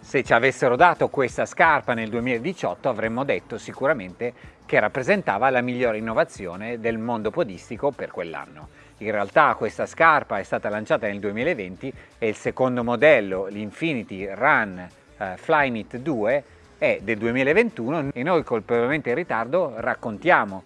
Se ci avessero dato questa scarpa nel 2018 avremmo detto sicuramente che rappresentava la migliore innovazione del mondo podistico per quell'anno. In realtà questa scarpa è stata lanciata nel 2020 e il secondo modello, l'Infinity Run eh, Flyknit 2, è del 2021 e noi colpevolmente in ritardo raccontiamo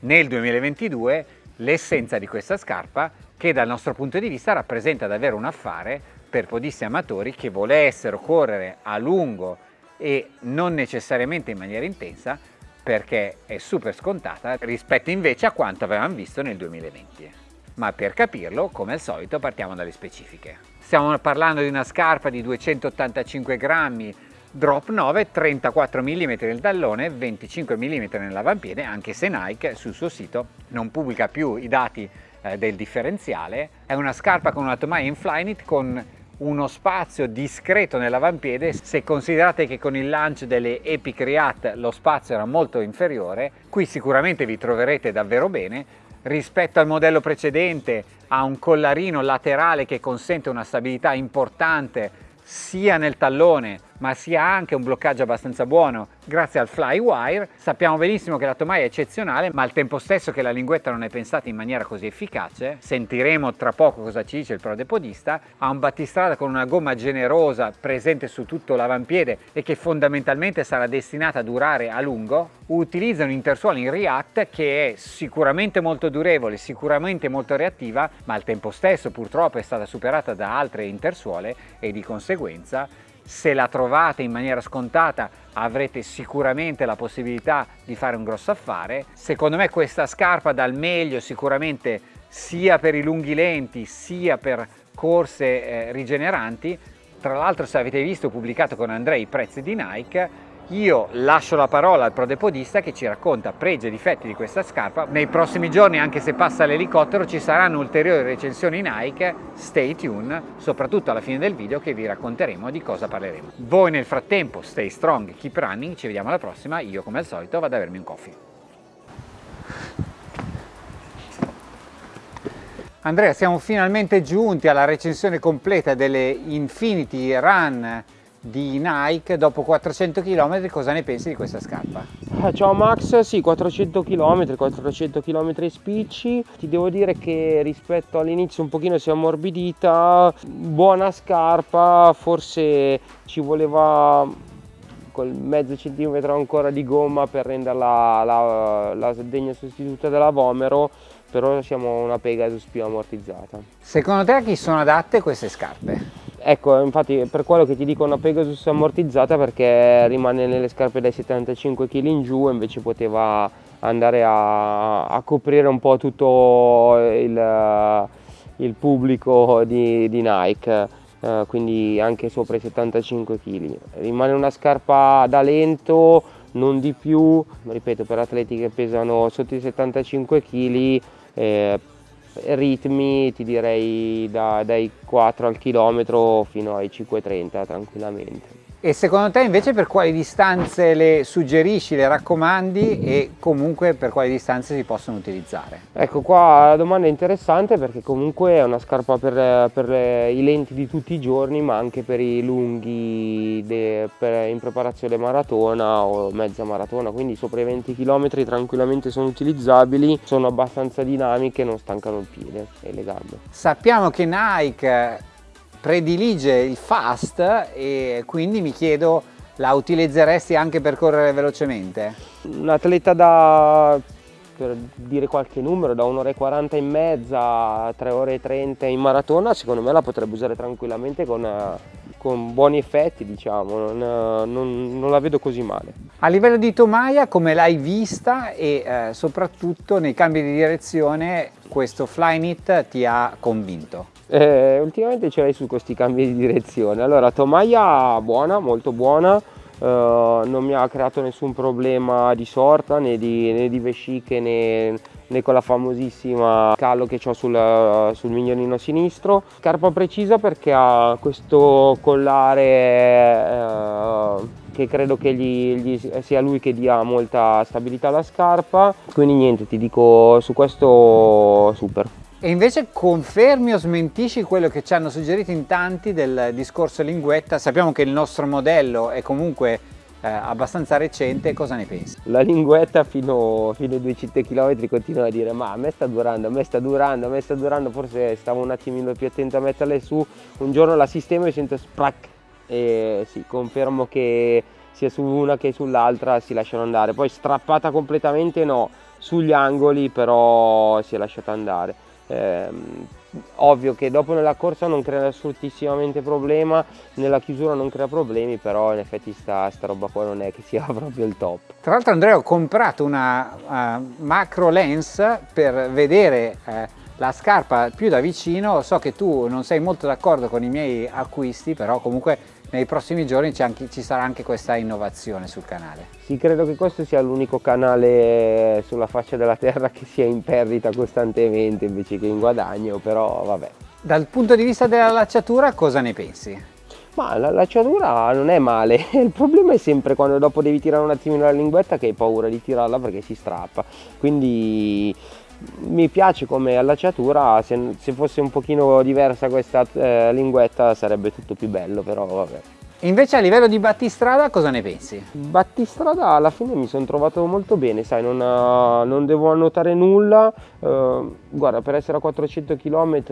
nel 2022 l'essenza di questa scarpa che dal nostro punto di vista rappresenta davvero un affare per podisti amatori che volessero correre a lungo e non necessariamente in maniera intensa perché è super scontata rispetto invece a quanto avevamo visto nel 2020 ma per capirlo, come al solito, partiamo dalle specifiche. Stiamo parlando di una scarpa di 285 grammi, drop 9, 34 mm nel tallone, 25 mm nell'avampiede, anche se Nike sul suo sito non pubblica più i dati eh, del differenziale. È una scarpa con una tomaia in Flyknit con uno spazio discreto nell'avampiede. Se considerate che con il launch delle Epic React lo spazio era molto inferiore qui sicuramente vi troverete davvero bene. Rispetto al modello precedente ha un collarino laterale che consente una stabilità importante sia nel tallone ma sia anche un bloccaggio abbastanza buono grazie al Flywire. Sappiamo benissimo che la tomaia è eccezionale, ma al tempo stesso che la linguetta non è pensata in maniera così efficace, sentiremo tra poco cosa ci dice il prodepodista, ha un battistrada con una gomma generosa presente su tutto l'avampiede e che fondamentalmente sarà destinata a durare a lungo, utilizza un intersuolo in React che è sicuramente molto durevole, sicuramente molto reattiva, ma al tempo stesso purtroppo è stata superata da altre intersuole e di conseguenza se la trovate in maniera scontata avrete sicuramente la possibilità di fare un grosso affare. Secondo me questa scarpa dà il meglio sicuramente sia per i lunghi lenti sia per corse eh, rigeneranti. Tra l'altro se avete visto pubblicato con Andrei i prezzi di Nike io lascio la parola al prodepodista che ci racconta pregi e difetti di questa scarpa. Nei prossimi giorni, anche se passa l'elicottero, ci saranno ulteriori recensioni Nike. Stay tuned, soprattutto alla fine del video che vi racconteremo di cosa parleremo. Voi nel frattempo stay strong, keep running, ci vediamo alla prossima. Io come al solito vado a bermi un coffee. Andrea, siamo finalmente giunti alla recensione completa delle Infinity Run di Nike dopo 400 km cosa ne pensi di questa scarpa? Eh, ciao Max, sì 400 km, 400 km spicci ti devo dire che rispetto all'inizio un pochino si è ammorbidita buona scarpa forse ci voleva quel mezzo centimetro ancora di gomma per renderla la, la degna sostituta della Vomero però siamo una Pegasus più ammortizzata secondo te a chi sono adatte queste scarpe? Ecco, infatti per quello che ti dico una Pegasus ammortizzata perché rimane nelle scarpe dai 75 kg in giù invece poteva andare a, a coprire un po' tutto il, il pubblico di, di Nike, eh, quindi anche sopra i 75 kg. Rimane una scarpa da lento, non di più, ripeto per atleti che pesano sotto i 75 kg, eh, ritmi ti direi da, dai 4 al chilometro fino ai 5,30 tranquillamente. E secondo te invece per quali distanze le suggerisci, le raccomandi e comunque per quali distanze si possono utilizzare? Ecco qua la domanda è interessante perché comunque è una scarpa per, per i lenti di tutti i giorni ma anche per i lunghi de, per, in preparazione maratona o mezza maratona quindi sopra i 20 km tranquillamente sono utilizzabili, sono abbastanza dinamiche, non stancano il piede e le gambe. Sappiamo che Nike predilige il fast e quindi mi chiedo la utilizzeresti anche per correre velocemente? Un atleta da, per dire qualche numero, da 1 ora e 40 in mezza a 3 ore e 30 in maratona, secondo me la potrebbe usare tranquillamente con, con buoni effetti, diciamo, non, non, non, la vedo così male. A livello di tomaia, come l'hai vista e eh, soprattutto nei cambi di direzione questo Flyknit ti ha convinto? Eh, ultimamente ce l'hai su questi cambi di direzione. Allora, tomaia buona, molto buona, eh, non mi ha creato nessun problema di sorta né di, né di vesciche né, né, con la famosissima callo che ho sul, sul mignolino sinistro. Scarpa precisa perché ha questo collare eh, che credo che gli, gli, sia lui che dia molta stabilità alla scarpa quindi niente ti dico su questo super e invece confermi o smentisci quello che ci hanno suggerito in tanti del discorso linguetta sappiamo che il nostro modello è comunque eh, abbastanza recente, cosa ne pensi? La linguetta fino, fino ai 200 km continua a dire ma a me sta durando, a me sta durando, a me sta durando, forse stavo un attimino più attento a metterle su, un giorno la sistemo e sento sprac e sì, confermo che sia su una che sull'altra si lasciano andare, poi strappata completamente no, sugli angoli però si è lasciata andare. Eh, ovvio che dopo nella corsa non crea assolutissimamente problema, nella chiusura non crea problemi, però in effetti sta, sta roba qua non è che sia proprio il top. Tra l'altro Andrea ho comprato una uh, macro lens per vedere uh, la scarpa più da vicino, so che tu non sei molto d'accordo con i miei acquisti, però comunque nei prossimi giorni anche, ci sarà anche questa innovazione sul canale. Sì, credo che questo sia l'unico canale sulla faccia della terra che sia in perdita costantemente invece che in guadagno, però vabbè. Dal punto di vista della lacciatura cosa ne pensi? Ma la lacciatura non è male, il problema è sempre quando dopo devi tirare un attimino la linguetta che hai paura di tirarla perché si strappa, quindi mi piace come allacciatura, se, se, fosse un pochino diversa questa eh, linguetta sarebbe tutto più bello, però vabbè. Invece a livello di battistrada cosa ne pensi? Battistrada alla fine mi sono trovato molto bene, sai, non, uh, non devo annotare nulla, uh, guarda per essere a 400 km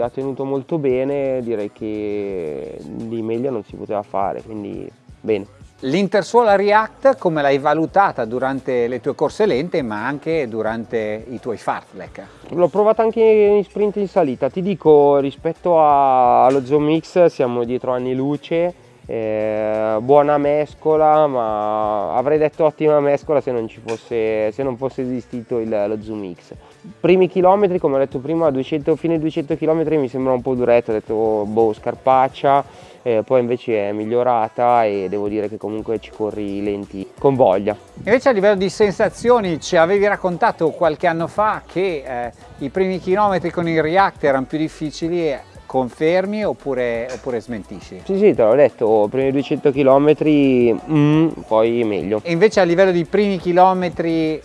ha tenuto molto bene, direi che di meglio non si poteva fare, quindi bene. L'Intersuola React come l'hai valutata durante le tue corse lente ma anche durante i tuoi fartlek? L'ho provata anche in sprint in salita, ti dico rispetto a, allo Zoom X siamo dietro anni luce, eh, buona mescola ma avrei detto ottima mescola se non, fosse, se non fosse esistito il, lo Zoom X. Primi chilometri come ho detto prima, 200, fine 200 km mi sembra un po' duretto, ho detto boh scarpaccia eh, poi invece è migliorata e devo dire che comunque ci corri lenti con voglia. Invece a livello di sensazioni ci avevi raccontato qualche anno fa che eh, i primi chilometri con il React erano più difficili confermi oppure, oppure, smentisci? Sì, sì, te l'ho detto, primi 200 km, mm, poi meglio. E invece a livello di primi chilometri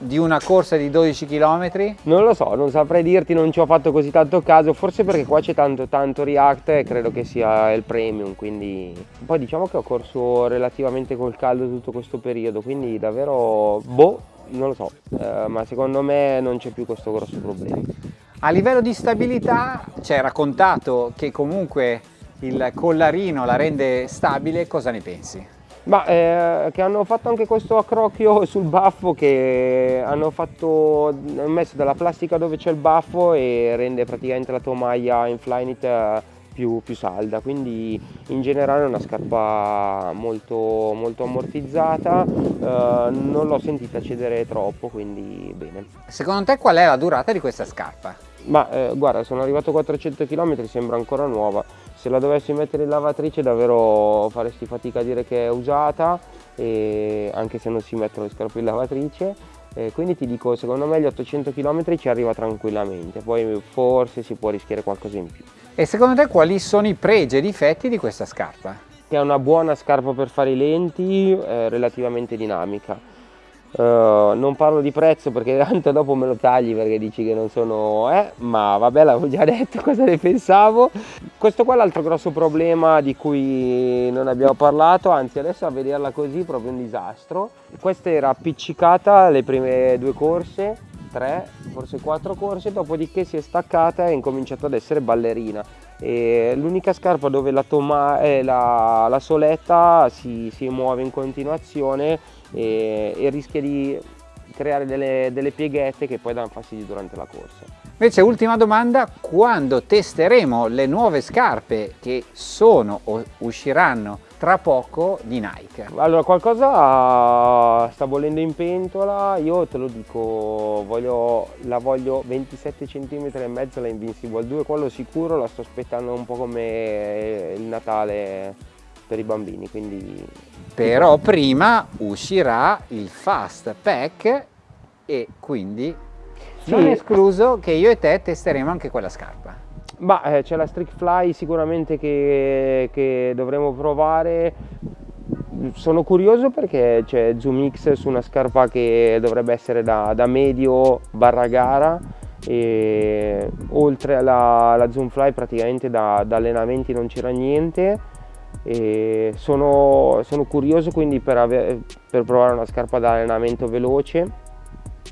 di una corsa di 12 km? Non lo so, non saprei dirti, non ci ho fatto così tanto caso, forse perché qua c'è tanto, tanto React e credo che sia il premium, quindi... Poi diciamo che ho corso relativamente col caldo tutto questo periodo, quindi davvero, boh, non lo so, eh, ma secondo me non c'è più questo grosso problema. A livello di stabilità ci hai raccontato che comunque il collarino la rende stabile, cosa ne pensi? Ma eh, che hanno fatto anche questo accrocchio sul baffo che hanno, fatto, hanno messo della plastica dove c'è il baffo e rende praticamente la tua maglia in Flyknit eh, più, più, salda. Quindi in generale è una scarpa molto, molto ammortizzata. Eh, non l'ho sentita cedere troppo quindi bene. Secondo te qual è la durata di questa scarpa? Ma eh, guarda sono arrivato a 400 km sembra ancora nuova. Se la dovessi mettere in lavatrice davvero faresti fatica a dire che è usata anche se non si mettono le scarpe in lavatrice. Eh, quindi ti dico secondo me gli 800 km ci arriva tranquillamente. Poi forse si può rischiare qualcosa in più. E secondo te quali sono i pregi e difetti di questa scarpa? è una buona scarpa per fare i lenti eh, relativamente dinamica Uh, non parlo di prezzo perché tanto dopo me lo tagli perché dici che non sono eh, ma vabbè l'avevo già detto cosa ne pensavo. Questo qua è l'altro grosso problema di cui non abbiamo parlato anzi adesso a vederla così è proprio un disastro. Questa era appiccicata le prime due corse tre forse quattro corse dopodiché si è staccata e ha incominciato ad essere ballerina. L'unica scarpa dove la, eh, la, la soletta si, si muove in continuazione e, e rischia di creare delle, delle, pieghette che poi danno fastidio durante la corsa. Invece ultima domanda, quando testeremo le nuove scarpe che sono o usciranno tra poco di Nike? Allora qualcosa sta bollendo in pentola, io te lo dico, voglio, la voglio 27 cm e mezzo la Invincible 2, quello sicuro, la sto aspettando un po' come il Natale per i bambini, quindi... Però prima uscirà il Fast Pack e quindi sì. non è escluso che io e te testeremo anche quella scarpa. Ma eh, c'è la Strict Fly sicuramente che, che dovremo provare sono curioso perché c'è Zoom X su una scarpa che dovrebbe essere da, da medio barra gara e oltre alla, alla Zoom Fly praticamente da, da allenamenti non c'era niente e sono, sono curioso quindi per, ave, per provare una scarpa da allenamento veloce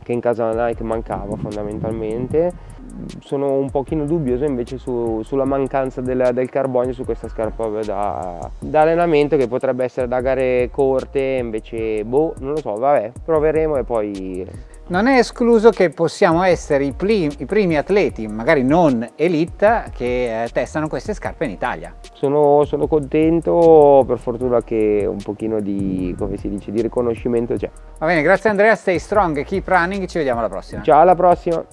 che in casa Nike mancava fondamentalmente. Sono un pochino dubbioso invece su, sulla mancanza del, del, carbonio su questa scarpa da, da, allenamento che potrebbe essere da gare corte invece boh non lo so vabbè proveremo e poi non è escluso che possiamo essere i, primi, i primi atleti, magari non elite, che eh, testano queste scarpe in Italia. Sono, sono, contento, per fortuna che un pochino di, come si dice, di riconoscimento c'è. Va bene, grazie Andrea, stay strong, keep running, ci vediamo alla prossima. Ciao, alla prossima.